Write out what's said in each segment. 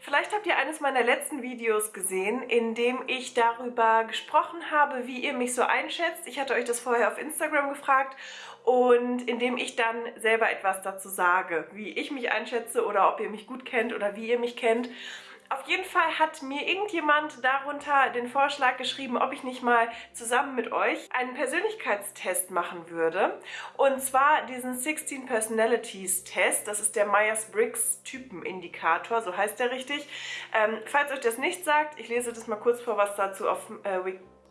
Vielleicht habt ihr eines meiner letzten Videos gesehen, in dem ich darüber gesprochen habe, wie ihr mich so einschätzt. Ich hatte euch das vorher auf Instagram gefragt und in dem ich dann selber etwas dazu sage, wie ich mich einschätze oder ob ihr mich gut kennt oder wie ihr mich kennt. Auf jeden Fall hat mir irgendjemand darunter den Vorschlag geschrieben, ob ich nicht mal zusammen mit euch einen Persönlichkeitstest machen würde. Und zwar diesen 16 Personalities Test. Das ist der Myers-Briggs Typenindikator, so heißt der richtig. Ähm, falls euch das nicht sagt, ich lese das mal kurz vor, was dazu auf äh,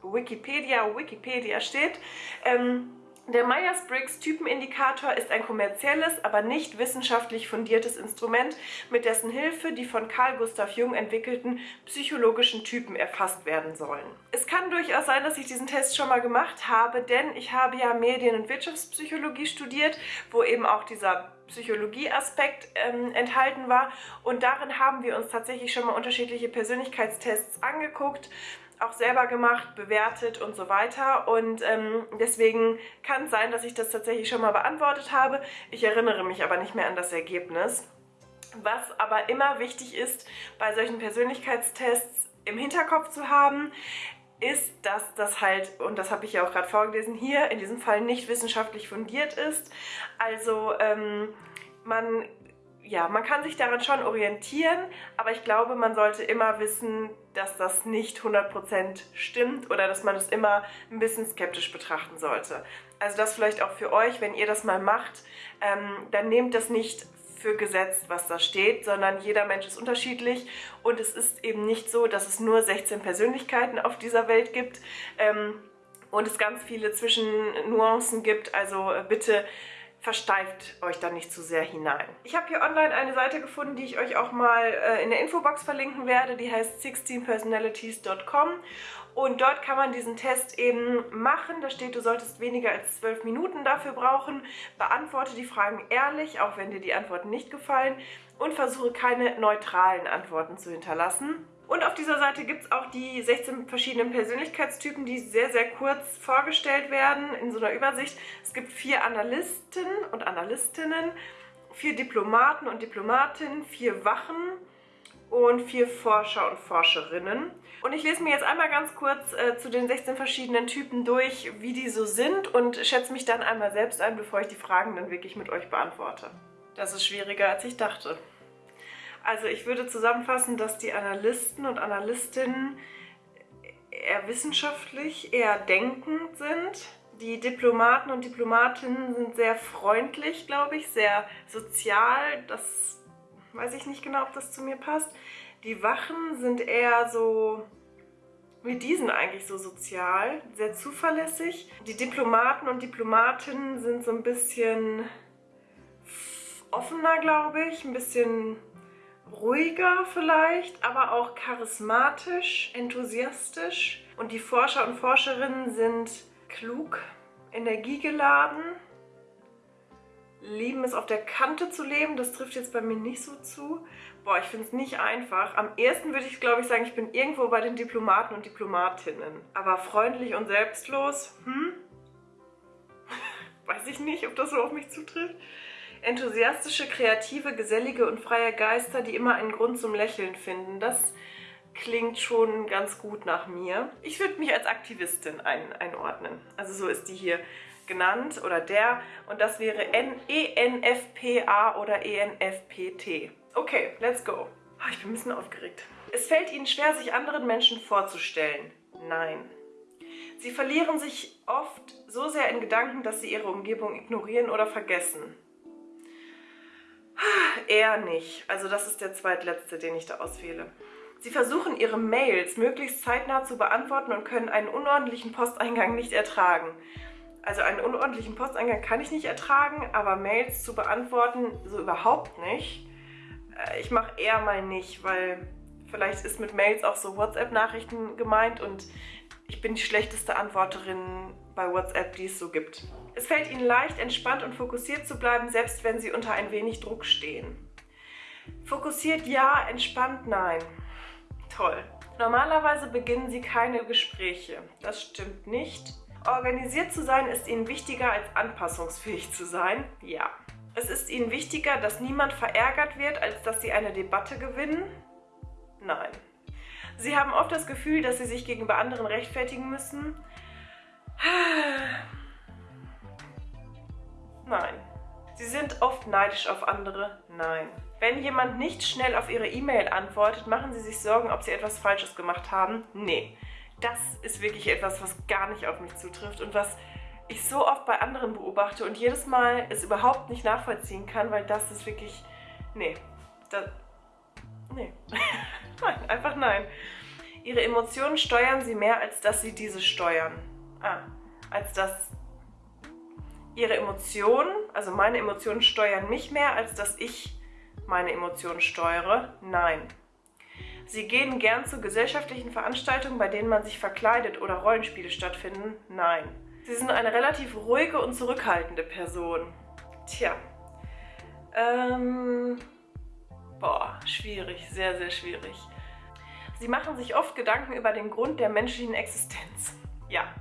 Wikipedia, Wikipedia steht. Ähm, der Myers-Briggs Typenindikator ist ein kommerzielles, aber nicht wissenschaftlich fundiertes Instrument, mit dessen Hilfe die von Carl Gustav Jung entwickelten psychologischen Typen erfasst werden sollen. Es kann durchaus sein, dass ich diesen Test schon mal gemacht habe, denn ich habe ja Medien- und Wirtschaftspsychologie studiert, wo eben auch dieser Psychologie-Aspekt ähm, enthalten war und darin haben wir uns tatsächlich schon mal unterschiedliche Persönlichkeitstests angeguckt auch selber gemacht, bewertet und so weiter. Und ähm, deswegen kann es sein, dass ich das tatsächlich schon mal beantwortet habe. Ich erinnere mich aber nicht mehr an das Ergebnis. Was aber immer wichtig ist, bei solchen Persönlichkeitstests im Hinterkopf zu haben, ist, dass das halt, und das habe ich ja auch gerade vorgelesen, hier in diesem Fall nicht wissenschaftlich fundiert ist. Also ähm, man ja, man kann sich daran schon orientieren, aber ich glaube, man sollte immer wissen, dass das nicht 100% stimmt oder dass man es immer ein bisschen skeptisch betrachten sollte. Also das vielleicht auch für euch, wenn ihr das mal macht, ähm, dann nehmt das nicht für gesetzt, was da steht, sondern jeder Mensch ist unterschiedlich und es ist eben nicht so, dass es nur 16 Persönlichkeiten auf dieser Welt gibt ähm, und es ganz viele Zwischennuancen gibt. Also äh, bitte versteift euch da nicht zu sehr hinein. Ich habe hier online eine Seite gefunden, die ich euch auch mal äh, in der Infobox verlinken werde. Die heißt 16personalities.com und dort kann man diesen Test eben machen. Da steht, du solltest weniger als 12 Minuten dafür brauchen. Beantworte die Fragen ehrlich, auch wenn dir die Antworten nicht gefallen und versuche keine neutralen Antworten zu hinterlassen. Und auf dieser Seite gibt es auch die 16 verschiedenen Persönlichkeitstypen, die sehr, sehr kurz vorgestellt werden in so einer Übersicht. Es gibt vier Analysten und Analystinnen, vier Diplomaten und Diplomatinnen, vier Wachen und vier Forscher und Forscherinnen. Und ich lese mir jetzt einmal ganz kurz äh, zu den 16 verschiedenen Typen durch, wie die so sind und schätze mich dann einmal selbst ein, bevor ich die Fragen dann wirklich mit euch beantworte. Das ist schwieriger, als ich dachte. Also ich würde zusammenfassen, dass die Analysten und Analystinnen eher wissenschaftlich, eher denkend sind. Die Diplomaten und Diplomatinnen sind sehr freundlich, glaube ich, sehr sozial. Das weiß ich nicht genau, ob das zu mir passt. Die Wachen sind eher so wie diesen eigentlich so sozial, sehr zuverlässig. Die Diplomaten und Diplomatinnen sind so ein bisschen offener, glaube ich, ein bisschen ruhiger vielleicht, aber auch charismatisch, enthusiastisch. Und die Forscher und Forscherinnen sind klug, energiegeladen, lieben es auf der Kante zu leben. Das trifft jetzt bei mir nicht so zu. Boah, ich finde es nicht einfach. Am ersten würde ich, glaube ich, sagen, ich bin irgendwo bei den Diplomaten und Diplomatinnen. Aber freundlich und selbstlos, hm? Weiß ich nicht, ob das so auf mich zutrifft. Enthusiastische, kreative, gesellige und freie Geister, die immer einen Grund zum Lächeln finden. Das klingt schon ganz gut nach mir. Ich würde mich als Aktivistin ein, einordnen. Also so ist die hier genannt oder der. Und das wäre ENFPA oder ENFPT. Okay, let's go. Oh, ich bin ein bisschen aufgeregt. Es fällt Ihnen schwer, sich anderen Menschen vorzustellen. Nein. Sie verlieren sich oft so sehr in Gedanken, dass sie ihre Umgebung ignorieren oder vergessen. Eher nicht. Also das ist der zweitletzte, den ich da auswähle. Sie versuchen ihre Mails möglichst zeitnah zu beantworten und können einen unordentlichen Posteingang nicht ertragen. Also einen unordentlichen Posteingang kann ich nicht ertragen, aber Mails zu beantworten so überhaupt nicht. Äh, ich mache eher mal nicht, weil vielleicht ist mit Mails auch so WhatsApp-Nachrichten gemeint und ich bin die schlechteste Antworterin bei WhatsApp, die es so gibt. Es fällt Ihnen leicht, entspannt und fokussiert zu bleiben, selbst wenn Sie unter ein wenig Druck stehen. Fokussiert ja, entspannt nein. Toll. Normalerweise beginnen Sie keine Gespräche. Das stimmt nicht. Organisiert zu sein ist Ihnen wichtiger als anpassungsfähig zu sein. Ja. Es ist Ihnen wichtiger, dass niemand verärgert wird, als dass Sie eine Debatte gewinnen. Nein. Sie haben oft das Gefühl, dass sie sich gegenüber anderen rechtfertigen müssen. Nein. Sie sind oft neidisch auf andere? Nein. Wenn jemand nicht schnell auf Ihre E-Mail antwortet, machen Sie sich Sorgen, ob Sie etwas Falsches gemacht haben? Nee. Das ist wirklich etwas, was gar nicht auf mich zutrifft und was ich so oft bei anderen beobachte und jedes Mal es überhaupt nicht nachvollziehen kann, weil das ist wirklich... Nee. Das, nee. nein, einfach nein. Ihre Emotionen steuern Sie mehr, als dass Sie diese steuern. Ah, als dass Ihre Emotionen, also meine Emotionen steuern mich mehr, als dass ich meine Emotionen steuere? Nein. Sie gehen gern zu gesellschaftlichen Veranstaltungen, bei denen man sich verkleidet oder Rollenspiele stattfinden? Nein. Sie sind eine relativ ruhige und zurückhaltende Person. Tja. Ähm. Boah, schwierig, sehr, sehr schwierig. Sie machen sich oft Gedanken über den Grund der menschlichen Existenz. Ja,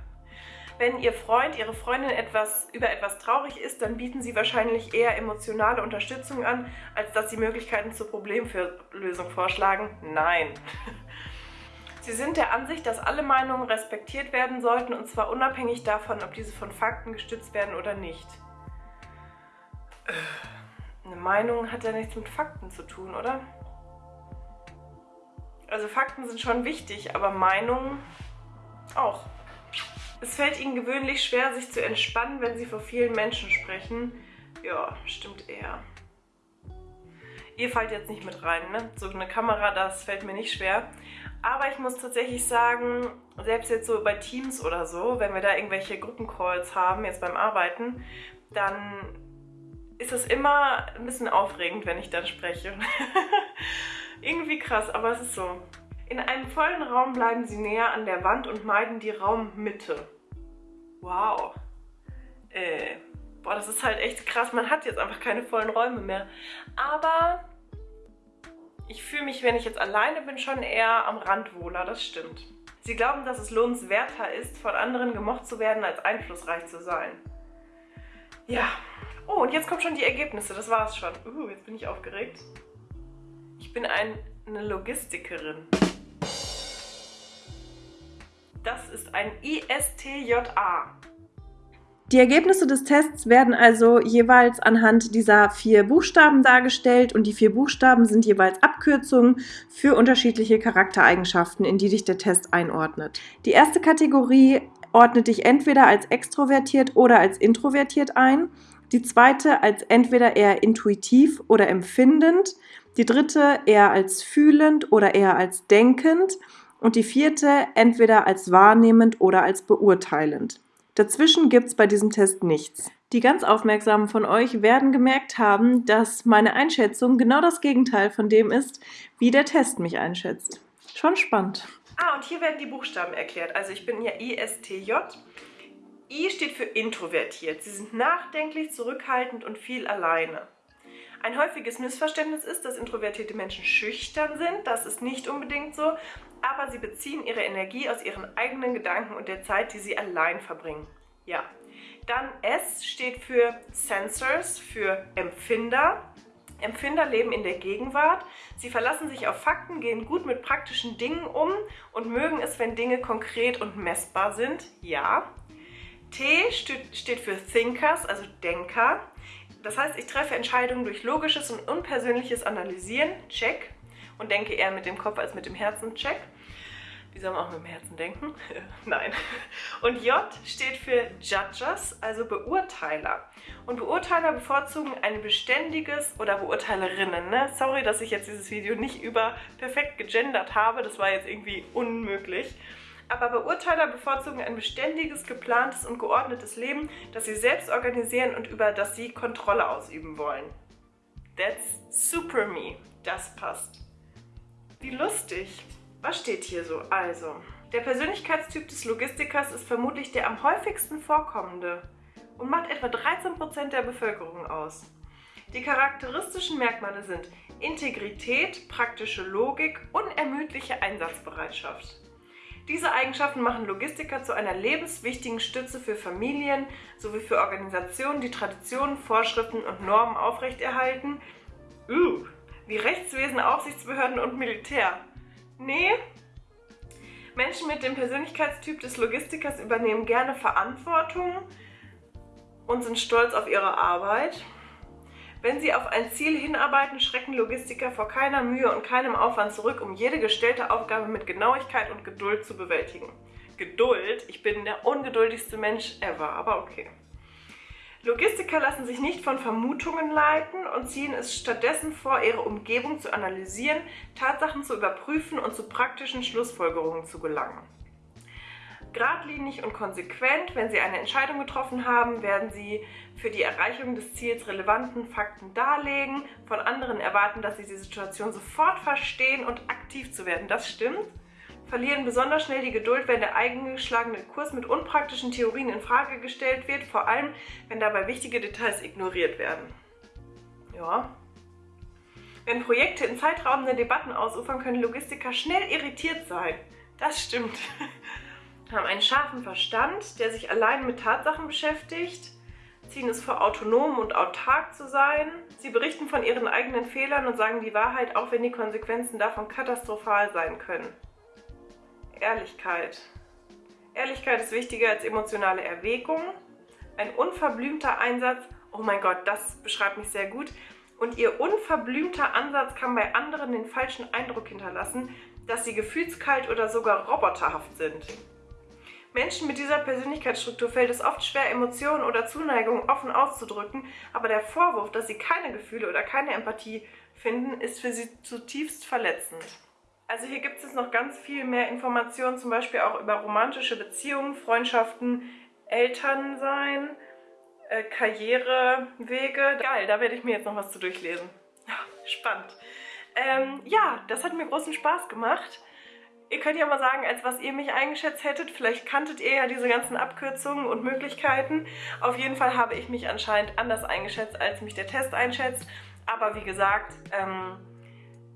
wenn Ihr Freund, Ihre Freundin etwas, über etwas traurig ist, dann bieten Sie wahrscheinlich eher emotionale Unterstützung an, als dass Sie Möglichkeiten zur Problemlösung vorschlagen. Nein. Sie sind der Ansicht, dass alle Meinungen respektiert werden sollten und zwar unabhängig davon, ob diese von Fakten gestützt werden oder nicht. Eine Meinung hat ja nichts mit Fakten zu tun, oder? Also Fakten sind schon wichtig, aber Meinungen auch. Es fällt ihnen gewöhnlich schwer, sich zu entspannen, wenn sie vor vielen Menschen sprechen. Ja, stimmt eher. Ihr fallt jetzt nicht mit rein, ne? So eine Kamera, das fällt mir nicht schwer. Aber ich muss tatsächlich sagen, selbst jetzt so bei Teams oder so, wenn wir da irgendwelche Gruppencalls haben, jetzt beim Arbeiten, dann ist es immer ein bisschen aufregend, wenn ich dann spreche. Irgendwie krass, aber es ist so. In einem vollen Raum bleiben sie näher an der Wand und meiden die Raummitte. Wow. Äh, boah, das ist halt echt krass. Man hat jetzt einfach keine vollen Räume mehr. Aber ich fühle mich, wenn ich jetzt alleine bin, schon eher am Rand wohler. Das stimmt. Sie glauben, dass es lohnenswerter ist, von anderen gemocht zu werden, als einflussreich zu sein. Ja. Oh, und jetzt kommen schon die Ergebnisse. Das war's schon. Uh, jetzt bin ich aufgeregt. Ich bin ein, eine Logistikerin. Das ist ein ISTJA. Die Ergebnisse des Tests werden also jeweils anhand dieser vier Buchstaben dargestellt und die vier Buchstaben sind jeweils Abkürzungen für unterschiedliche Charaktereigenschaften, in die dich der Test einordnet. Die erste Kategorie ordnet dich entweder als extrovertiert oder als introvertiert ein, die zweite als entweder eher intuitiv oder empfindend, die dritte eher als fühlend oder eher als denkend und die vierte entweder als wahrnehmend oder als beurteilend. Dazwischen gibt es bei diesem Test nichts. Die ganz Aufmerksamen von euch werden gemerkt haben, dass meine Einschätzung genau das Gegenteil von dem ist, wie der Test mich einschätzt. Schon spannend. Ah, und hier werden die Buchstaben erklärt. Also ich bin ja ISTJ. I steht für introvertiert. Sie sind nachdenklich, zurückhaltend und viel alleine. Ein häufiges Missverständnis ist, dass introvertierte Menschen schüchtern sind. Das ist nicht unbedingt so, aber sie beziehen ihre Energie aus ihren eigenen Gedanken und der Zeit, die sie allein verbringen. Ja. Dann S steht für Sensors, für Empfinder. Empfinder leben in der Gegenwart. Sie verlassen sich auf Fakten, gehen gut mit praktischen Dingen um und mögen es, wenn Dinge konkret und messbar sind. Ja. T steht für Thinkers, also Denker. Das heißt, ich treffe Entscheidungen durch logisches und unpersönliches Analysieren. Check und denke eher mit dem Kopf als mit dem Herzen. Check. Wie soll man auch mit dem Herzen denken? Nein. Und J steht für Judges, also Beurteiler. Und Beurteiler bevorzugen ein beständiges oder Beurteilerinnen. Ne? Sorry, dass ich jetzt dieses Video nicht über perfekt gegendert habe. Das war jetzt irgendwie unmöglich. Aber Beurteiler bevorzugen ein beständiges, geplantes und geordnetes Leben, das sie selbst organisieren und über das sie Kontrolle ausüben wollen. That's super me. Das passt. Wie lustig. Was steht hier so? Also, der Persönlichkeitstyp des Logistikers ist vermutlich der am häufigsten vorkommende und macht etwa 13% der Bevölkerung aus. Die charakteristischen Merkmale sind Integrität, praktische Logik, unermüdliche Einsatzbereitschaft. Diese Eigenschaften machen Logistiker zu einer lebenswichtigen Stütze für Familien sowie für Organisationen, die Traditionen, Vorschriften und Normen aufrechterhalten, uh, wie Rechtswesen, Aufsichtsbehörden und Militär. Nee. Menschen mit dem Persönlichkeitstyp des Logistikers übernehmen gerne Verantwortung und sind stolz auf ihre Arbeit. Wenn sie auf ein Ziel hinarbeiten, schrecken Logistiker vor keiner Mühe und keinem Aufwand zurück, um jede gestellte Aufgabe mit Genauigkeit und Geduld zu bewältigen. Geduld? Ich bin der ungeduldigste Mensch ever, aber okay. Logistiker lassen sich nicht von Vermutungen leiten und ziehen es stattdessen vor, ihre Umgebung zu analysieren, Tatsachen zu überprüfen und zu praktischen Schlussfolgerungen zu gelangen. Gradlinig und konsequent, wenn Sie eine Entscheidung getroffen haben, werden Sie für die Erreichung des Ziels relevanten Fakten darlegen, von anderen erwarten, dass sie die Situation sofort verstehen und aktiv zu werden. Das stimmt. Verlieren besonders schnell die Geduld, wenn der eingeschlagene Kurs mit unpraktischen Theorien in Frage gestellt wird, vor allem wenn dabei wichtige Details ignoriert werden. Ja. Wenn Projekte in zeitraubenden Debatten ausufern, können Logistiker schnell irritiert sein. Das stimmt. haben einen scharfen Verstand, der sich allein mit Tatsachen beschäftigt, ziehen es vor, autonom und autark zu sein. Sie berichten von ihren eigenen Fehlern und sagen die Wahrheit, auch wenn die Konsequenzen davon katastrophal sein können. Ehrlichkeit. Ehrlichkeit ist wichtiger als emotionale Erwägung. Ein unverblümter Einsatz, oh mein Gott, das beschreibt mich sehr gut. Und ihr unverblümter Ansatz kann bei anderen den falschen Eindruck hinterlassen, dass sie gefühlskalt oder sogar roboterhaft sind. Menschen mit dieser Persönlichkeitsstruktur fällt es oft schwer, Emotionen oder Zuneigung offen auszudrücken, aber der Vorwurf, dass sie keine Gefühle oder keine Empathie finden, ist für sie zutiefst verletzend. Also hier gibt es noch ganz viel mehr Informationen, zum Beispiel auch über romantische Beziehungen, Freundschaften, Elternsein, äh, Karrierewege. Geil, da werde ich mir jetzt noch was zu durchlesen. Spannend. Ähm, ja, das hat mir großen Spaß gemacht. Ihr könnt ja mal sagen, als was ihr mich eingeschätzt hättet. Vielleicht kanntet ihr ja diese ganzen Abkürzungen und Möglichkeiten. Auf jeden Fall habe ich mich anscheinend anders eingeschätzt, als mich der Test einschätzt. Aber wie gesagt, ähm,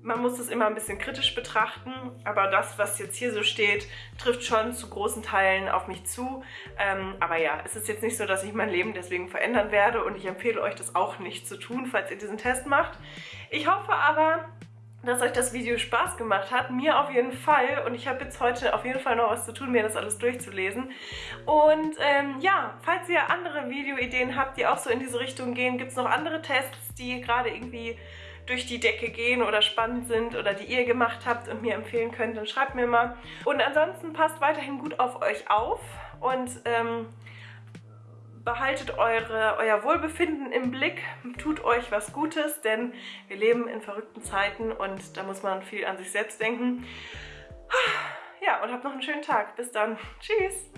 man muss es immer ein bisschen kritisch betrachten. Aber das, was jetzt hier so steht, trifft schon zu großen Teilen auf mich zu. Ähm, aber ja, es ist jetzt nicht so, dass ich mein Leben deswegen verändern werde. Und ich empfehle euch das auch nicht zu tun, falls ihr diesen Test macht. Ich hoffe aber, dass euch das Video Spaß gemacht hat. Mir auf jeden Fall. Und ich habe jetzt heute auf jeden Fall noch was zu tun, mir das alles durchzulesen. Und ähm, ja, falls ihr andere Videoideen habt, die auch so in diese Richtung gehen, gibt es noch andere Tests, die gerade irgendwie durch die Decke gehen oder spannend sind oder die ihr gemacht habt und mir empfehlen könnt, dann schreibt mir mal. Und ansonsten passt weiterhin gut auf euch auf und ähm, behaltet eure, euer Wohlbefinden im Blick, tut euch was Gutes, denn wir leben in verrückten Zeiten und da muss man viel an sich selbst denken. Ja, und habt noch einen schönen Tag. Bis dann. Tschüss.